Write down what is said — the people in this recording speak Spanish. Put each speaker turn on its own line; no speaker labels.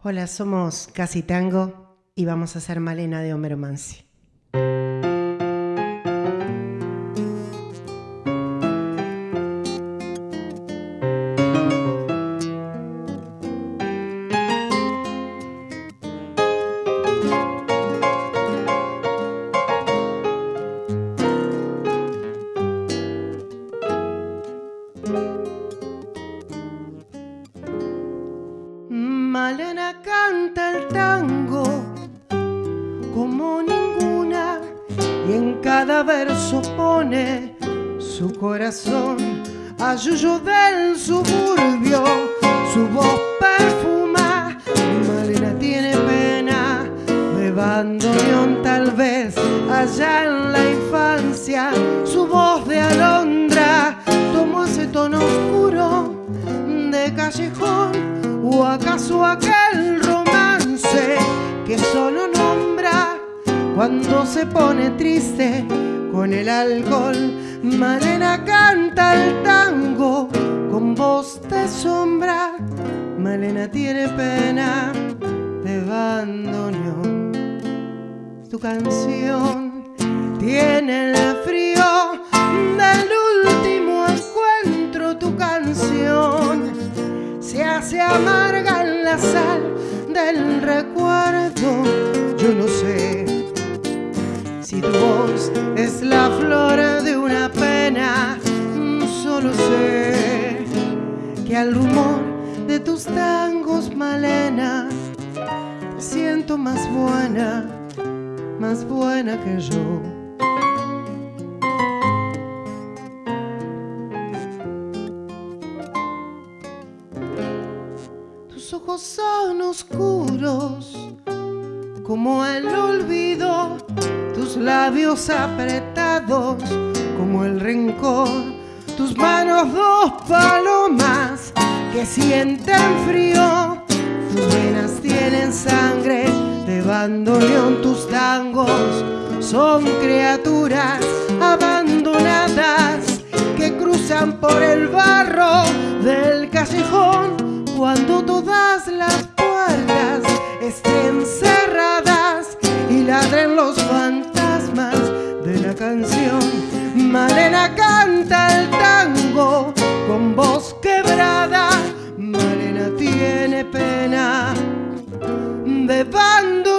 Hola, somos Casi Tango y vamos a hacer Malena de Homero. Malena canta el tango como ninguna y en cada verso pone su corazón a yuyo del suburbio, su voz perfuma. Malena tiene pena de bandoneón tal vez allá en la infancia, su voz de alondra aquel romance que solo nombra cuando se pone triste con el alcohol? Malena canta el tango con voz de sombra. Malena tiene pena de bandoneón. Tu canción tiene el es la flor de una pena, solo sé que al rumor de tus tangos, Malena, te siento más buena, más buena que yo. Tus ojos son oscuros como el olvido, tus labios apretados como el rencor, tus manos dos palomas que sienten frío, tus venas tienen sangre de bandoneón, tus tangos son criaturas abandonadas que cruzan por el barro del callejón. Cuando todas las puertas estén cerradas y ladren বান্ধব